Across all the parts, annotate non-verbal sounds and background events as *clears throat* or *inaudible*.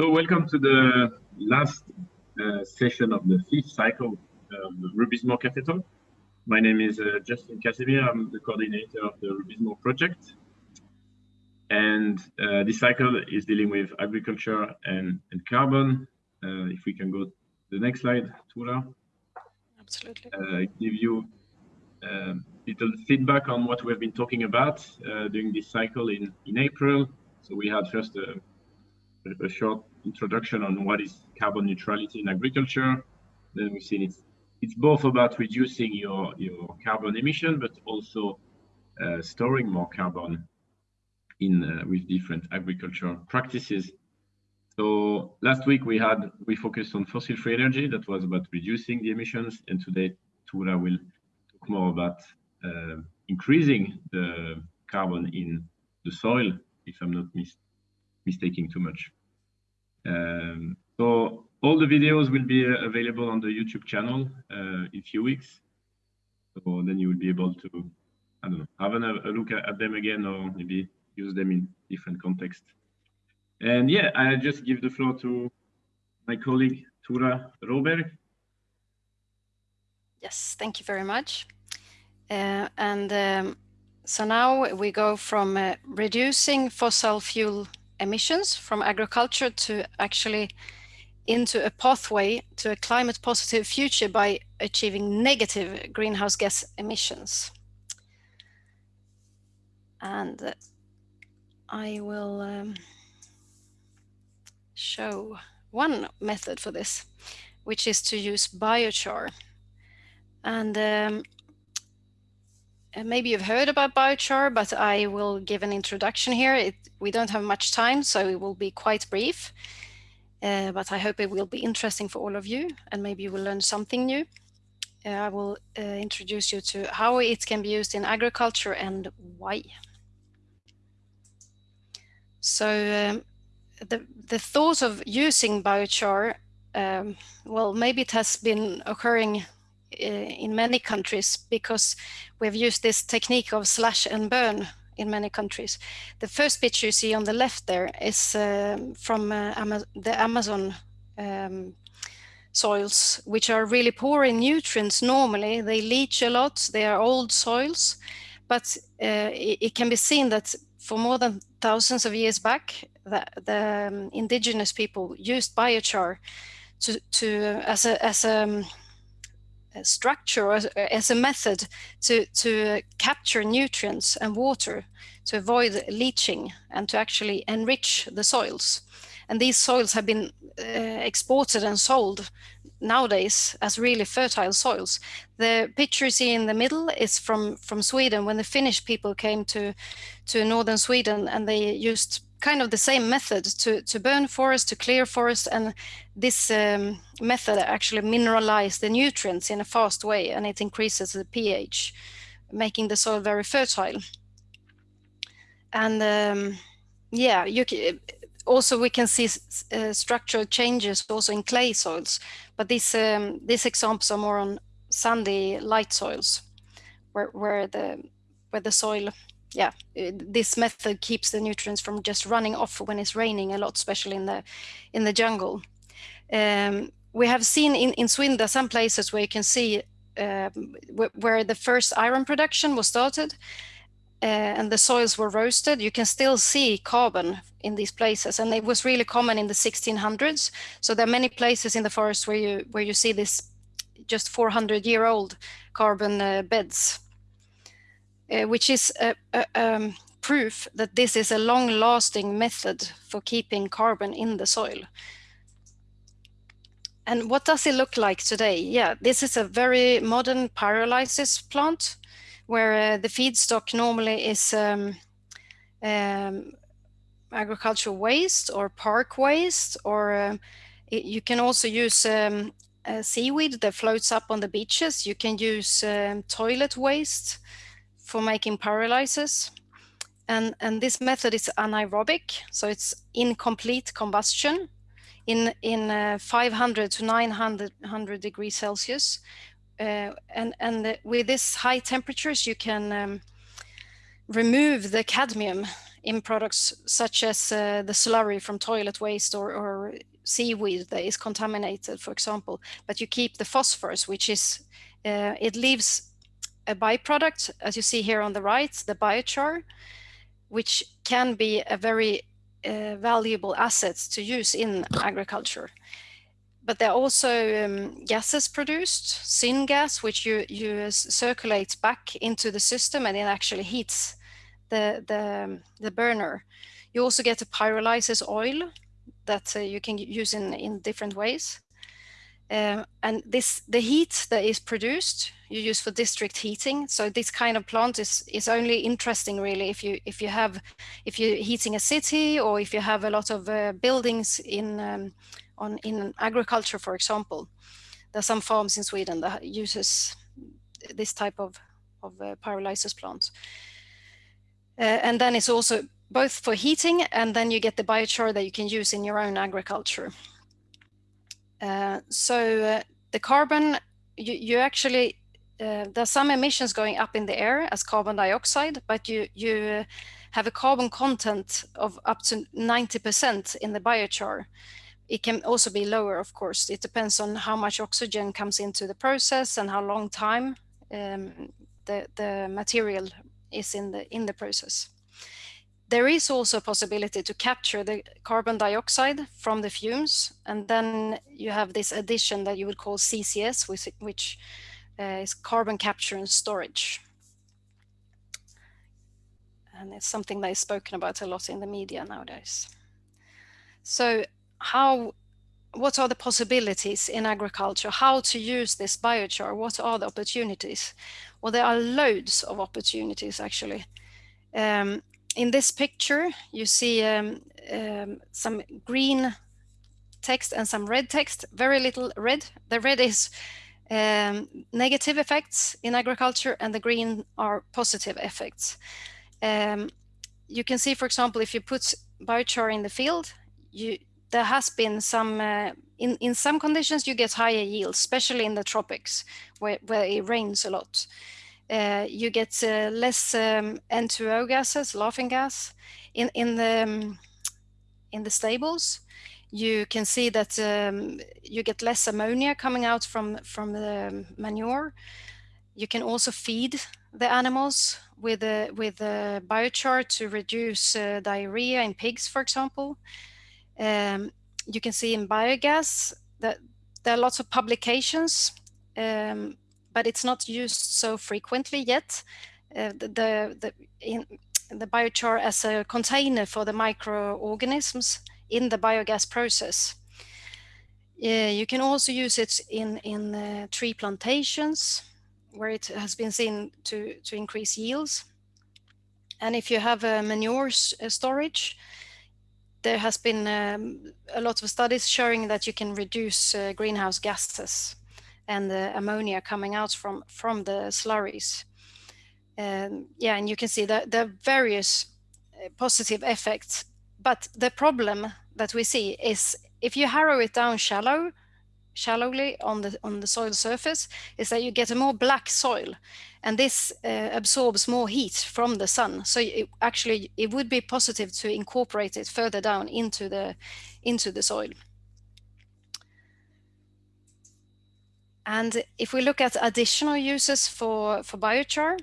So welcome to the last uh, session of the fifth cycle of the Rubizmo Café Talk. My name is uh, Justin Casimir. I'm the coordinator of the Rubizmo project. And uh, this cycle is dealing with agriculture and, and carbon. Uh, if we can go to the next slide, Tula. Absolutely. Uh, give you a um, little feedback on what we've been talking about uh, during this cycle in, in April. So we had first a a short introduction on what is carbon neutrality in agriculture. Then we've seen it's it's both about reducing your your carbon emission, but also uh, storing more carbon in uh, with different agricultural practices. So last week we had we focused on fossil-free energy. That was about reducing the emissions, and today Tula will talk more about uh, increasing the carbon in the soil. If I'm not mis mistaking too much. Um, so all the videos will be uh, available on the YouTube channel uh, in a few weeks. So then you will be able to, I don't know, have a, a look at, them again or maybe use them in different context. And yeah, I just give the floor to my colleague, Tura Roberg. Yes, thank you very much. Uh, and um, so now we go from uh, reducing fossil fuel emissions from agriculture to actually into a pathway to a climate positive future by achieving negative greenhouse gas emissions. And uh, I will um, show one method for this, which is to use biochar. And um, maybe you've heard about biochar, but I will give an introduction here. It, we don't have much time, so it will be quite brief. Uh, but I hope it will be interesting for all of you, and maybe you will learn something new. Uh, I will uh, introduce you to how it can be used in agriculture and why. So um, the, the thought of using biochar, um, well, maybe it has been occurring uh, in many countries because we've used this technique of slash and burn in many countries. The first picture you see on the left there is um, from uh, the Amazon um, soils, which are really poor in nutrients normally. They leach a lot, they are old soils, but uh, it, it, can be seen that for more than thousands of years back, the, the um, indigenous people used biochar to, to as a, as a um, structure as, as, a method to, to capture nutrients and water to avoid leaching and to actually enrich the soils. And these soils have been uh, exported and sold nowadays as really fertile soils. The picture you see in the middle is from, from Sweden when the Finnish people came to, to northern Sweden and they used kind of the same method to, to burn forest, to clear forest, and this um, method actually mineralizes the nutrients in a fast way, and it increases the pH, making the soil very fertile. And um, yeah, you can, also we can see uh, structural changes also in clay soils, but these um, these examples are more on sandy light soils, where where the where the soil yeah, this method keeps the nutrients from just running off when it's raining a lot, especially in the in the jungle. Um, we have seen in, in Sweden some places where you can see um, where the first iron production was started uh, and the soils were roasted, you can still see carbon in these places. And it was really common in the 1600s. So there are many places in the forest where you where you see this just 400 year old carbon uh, beds uh, which is a, a, um, proof that this is a long-lasting method for keeping carbon in the soil. And what does it look like today? Yeah, this is a very modern pyrolysis plant where uh, the feedstock normally is um, um, agricultural waste or park waste, or uh, it, you can also use um, seaweed that floats up on the beaches. You can use um, toilet waste for making pyrolysis. And, and this method is anaerobic, so it's incomplete combustion in, in uh, 500 to 900 degrees Celsius. Uh, and and with this high temperatures, you can um, remove the cadmium in products such as uh, the slurry from toilet waste or, or, seaweed that is contaminated, for example. But you keep the phosphorus, which is, uh, it leaves a byproduct, as you see here on the right, the biochar, which can be a very uh, valuable asset to use in agriculture. But there are also um, gases produced, syngas, which you, you circulate back into the system and it actually heats the, the, the burner. You also get a pyrolysis oil that uh, you can use in, in different ways. Um, and this the heat that is produced you use for district heating. So this kind of plant is is only interesting really if you if you have if you're heating a city or if you have a lot of uh, buildings in um, on in agriculture, for example. There are some farms in Sweden that uses this type of of uh, pyrolysis plants. Uh, and then it's also both for heating and then you get the biochar that you can use in your own agriculture. Uh, so uh, the carbon, you, you actually, uh, there's some emissions going up in the air as carbon dioxide, but you, you have a carbon content of up to 90% in the biochar. It can also be lower, of course. It depends on how much oxygen comes into the process and how long time um, the, the material is in the, in the process. There is also a possibility to capture the carbon dioxide from the fumes, and then you have this addition that you would call CCS, which, which uh, is carbon capture and storage. And it's something that is spoken about a lot in the media nowadays. So how what are the possibilities in agriculture? How to use this biochar? What are the opportunities? Well, there are loads of opportunities actually. Um, in this picture, you see um, um, some green text and some red text, very little red. The red is um, negative effects in agriculture and the green are positive effects. Um, you can see, for example, if you put biochar in the field, you, there has been some, uh, in, in some conditions you get higher yields, especially in the tropics where, where it rains a lot. Uh, you get uh, less um, N2O gases, laughing gas. In, in, the, um, in the stables, you can see that um, you get less ammonia coming out from, from the manure. You can also feed the animals with a, with a biochar to reduce uh, diarrhea in pigs, for example. Um, you can see in biogas that there are lots of publications um, but it's not used so frequently yet. Uh, the, the, in, the biochar as a container for the microorganisms in the biogas process. Uh, you can also use it in, in uh, tree plantations where it has been seen to, to increase yields. And if you have a manure uh, storage, there has been um, a lot of studies showing that you can reduce uh, greenhouse gases and the ammonia coming out from, from the slurries. Um, yeah, and you can see that there are various uh, positive effects. But the problem that we see is if you harrow it down shallow, shallowly on the on the soil surface, is that you get a more black soil, and this uh, absorbs more heat from the sun. So it, actually, it would be positive to incorporate it further down into the into the soil. And if we look at additional uses for, for biochar,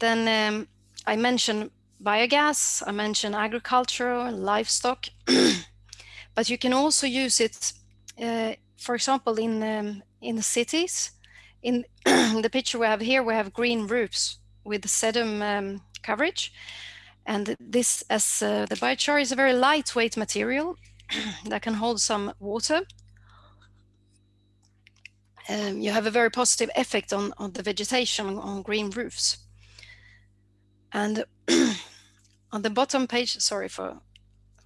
then um, I mentioned biogas, I mentioned agriculture, and livestock, *clears throat* but you can also use it, uh, for example, in, um, in the cities. In *clears throat* the picture we have here, we have green roofs with sedum um, coverage. And this, as uh, the biochar is a very lightweight material *clears throat* that can hold some water um, you have a very positive effect on, on the vegetation on green roofs. And *clears throat* on the bottom page, sorry for,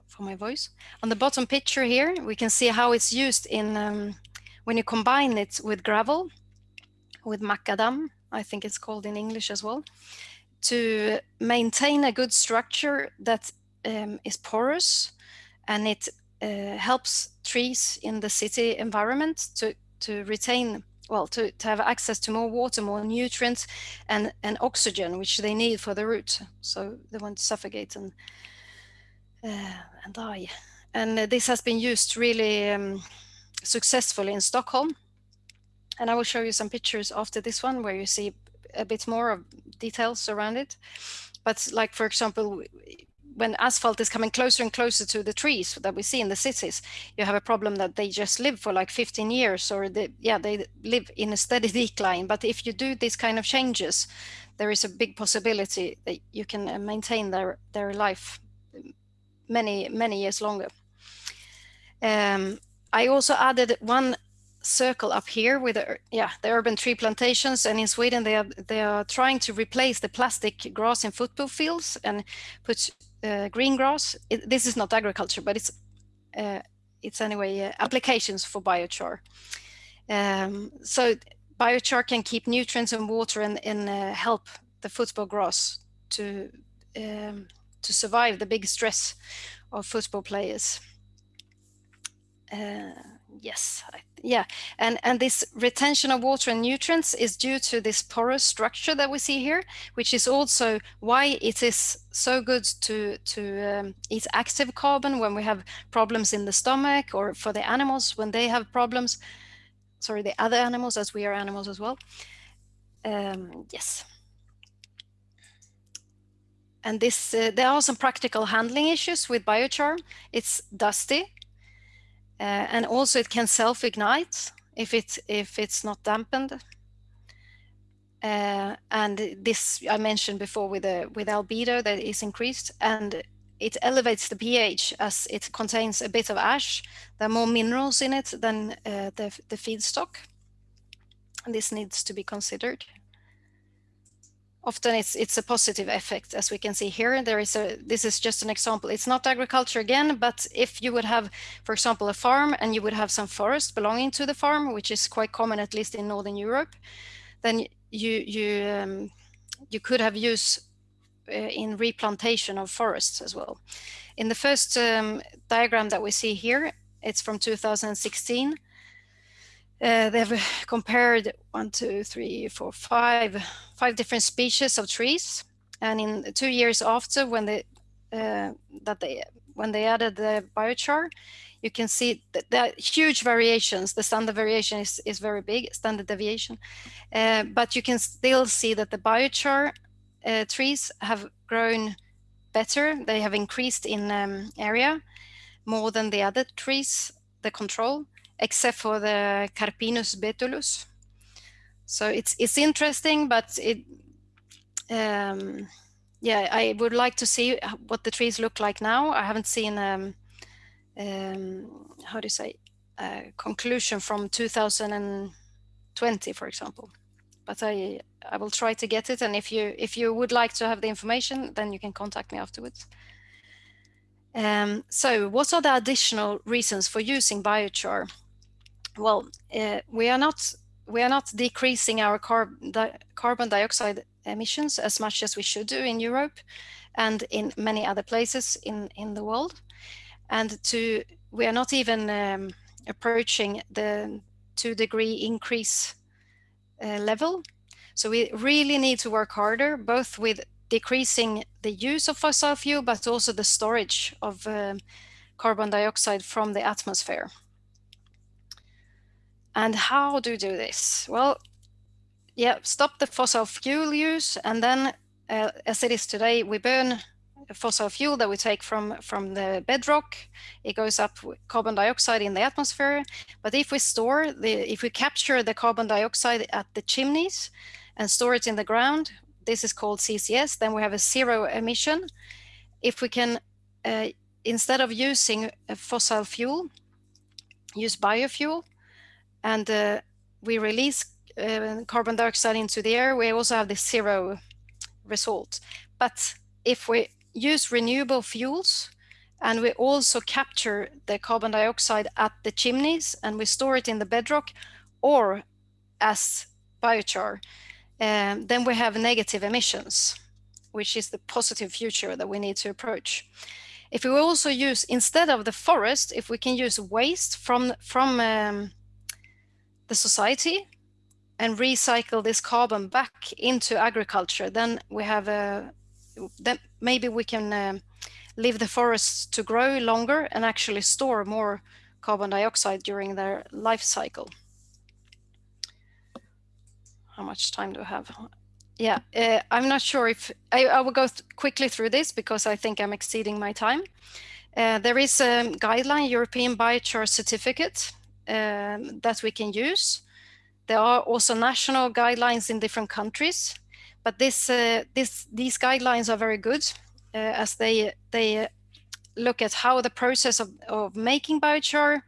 for my voice, on the bottom picture here, we can see how it's used in um, when you combine it with gravel, with macadam, I think it's called in English as well, to maintain a good structure that um, is porous and it uh, helps trees in the city environment to to retain well, to, to have access to more water, more nutrients, and, and oxygen, which they need for the root. So they won't suffocate and, uh, and die. And uh, this has been used really um, successfully in Stockholm. And I will show you some pictures after this one where you see a bit more of details around it. But like, for example, when asphalt is coming closer and closer to the trees that we see in the cities, you have a problem that they just live for like 15 years or they, yeah, they live in a steady *laughs* decline. But if you do these kind of changes, there is a big possibility that you can uh, maintain their, their life many, many years longer. Um, I also added one circle up here with the, yeah the urban tree plantations and in Sweden they are they are trying to replace the plastic grass in football fields and put uh, green grass. It, this is not agriculture, but it's uh, it's anyway uh, applications for biochar. Um, so biochar can keep nutrients and water and, and uh, help the football grass to um, to survive the big stress of football players. Uh, yes, I yeah, and, and this retention of water and nutrients is due to this porous structure that we see here, which is also why it is so good to, to um, eat active carbon when we have problems in the stomach or for the animals when they have problems, sorry, the other animals as we are animals as well. Um, yes. And this, uh, there are some practical handling issues with biochar. It's dusty, uh, and also it can self-ignite if it if it's not dampened. Uh, and this I mentioned before with the with albedo that is increased and it elevates the pH as it contains a bit of ash. There are more minerals in it than uh, the, the feedstock. And this needs to be considered often it's it's a positive effect as we can see here. There is a this is just an example. It's not agriculture again but if you would have for example a farm and you would have some forest belonging to the farm which is quite common at least in northern europe then you you um, you could have use uh, in replantation of forests as well. In the first um, diagram that we see here it's from 2016 uh, they've compared one, two, three, four, five, five different species of trees. And in two years after, when they uh, that they when they added the biochar, you can see that there are huge variations. The standard variation is, is very big, standard deviation. Uh, but you can still see that the biochar uh, trees have grown better. They have increased in um, area more than the other trees, the control except for the Carpinus betulus. So it's it's interesting, but it um, yeah, I would like to see what the trees look like now. I haven't seen um, um, how do you say a conclusion from 2020, for example. But I I will try to get it, and if you if you would like to have the information, then you can contact me afterwards. Um, so what are the additional reasons for using biochar? Well, uh, we are not we are not decreasing our carb di carbon dioxide emissions as much as we should do in Europe and in many other places in in the world, and to we are not even um, approaching the two degree increase uh, level. So we really need to work harder, both with decreasing the use of fossil fuel, but also the storage of uh, carbon dioxide from the atmosphere. And how do you do this? Well, yeah, stop the fossil fuel use. And then uh, as it is today, we burn fossil fuel that we take from, from the bedrock. It goes up carbon dioxide in the atmosphere. But if we store the, if we capture the carbon dioxide at the chimneys and store it in the ground, this is called CCS, then we have a zero emission. If we can, uh, instead of using fossil fuel, use biofuel, and uh, we release uh, carbon dioxide into the air, we also have the zero result. But if we use renewable fuels and we also capture the carbon dioxide at the chimneys and we store it in the bedrock or as biochar, um, then we have negative emissions, which is the positive future that we need to approach. If we also use, instead of the forest, if we can use waste from, from um, the society and recycle this carbon back into agriculture, then we have a, then maybe we can uh, leave the forests to grow longer and actually store more carbon dioxide during their life cycle. How much time do I have? Yeah, uh, I'm not sure if I, I will go th quickly through this because I think I'm exceeding my time. Uh, there is a guideline, European Biochar Certificate, um, that we can use. There are also national guidelines in different countries, but this, uh, this, these guidelines are very good uh, as they, they look at how the process of, of making biochar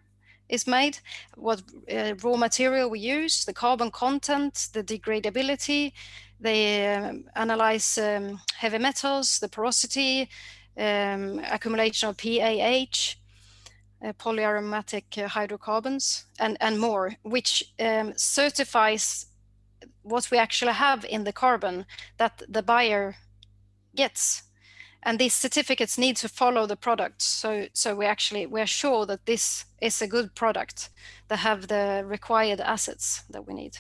is made, what uh, raw material we use, the carbon content, the degradability. They um, analyze um, heavy metals, the porosity, um, accumulation of PAH, polyaromatic uh, hydrocarbons, and, and more, which um, certifies what we actually have in the carbon that the buyer gets. And these certificates need to follow the product. So, so we actually, we're sure that this is a good product that have the required assets that we need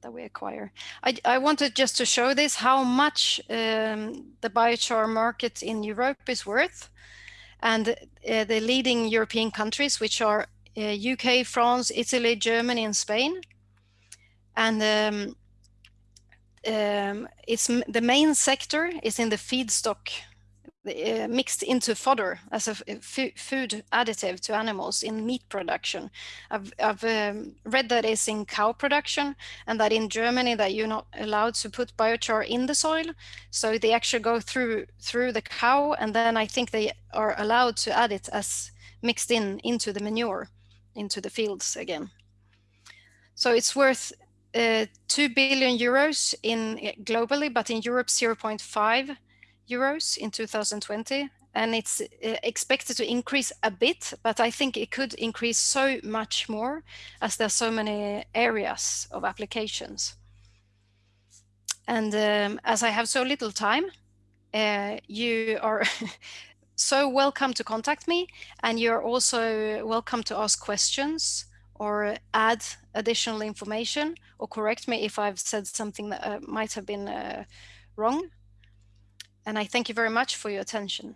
that we acquire. I, I wanted just to show this, how much um, the biochar market in Europe is worth. And uh, the leading European countries, which are uh, UK, France, Italy, Germany, and Spain. And um, um, it's the main sector is in the feedstock uh, mixed into fodder as a food additive to animals in meat production. I've, I've um, read that it's in cow production and that in Germany that you're not allowed to put biochar in the soil. So they actually go through through the cow and then I think they are allowed to add it as mixed in into the manure into the fields again. So it's worth uh, 2 billion euros in globally, but in Europe 0.5 euros in 2020 and it's uh, expected to increase a bit, but I think it could increase so much more as there's so many areas of applications. And um, as I have so little time, uh, you are *laughs* so welcome to contact me and you're also welcome to ask questions or add additional information or correct me if I've said something that uh, might have been uh, wrong. And I thank you very much for your attention.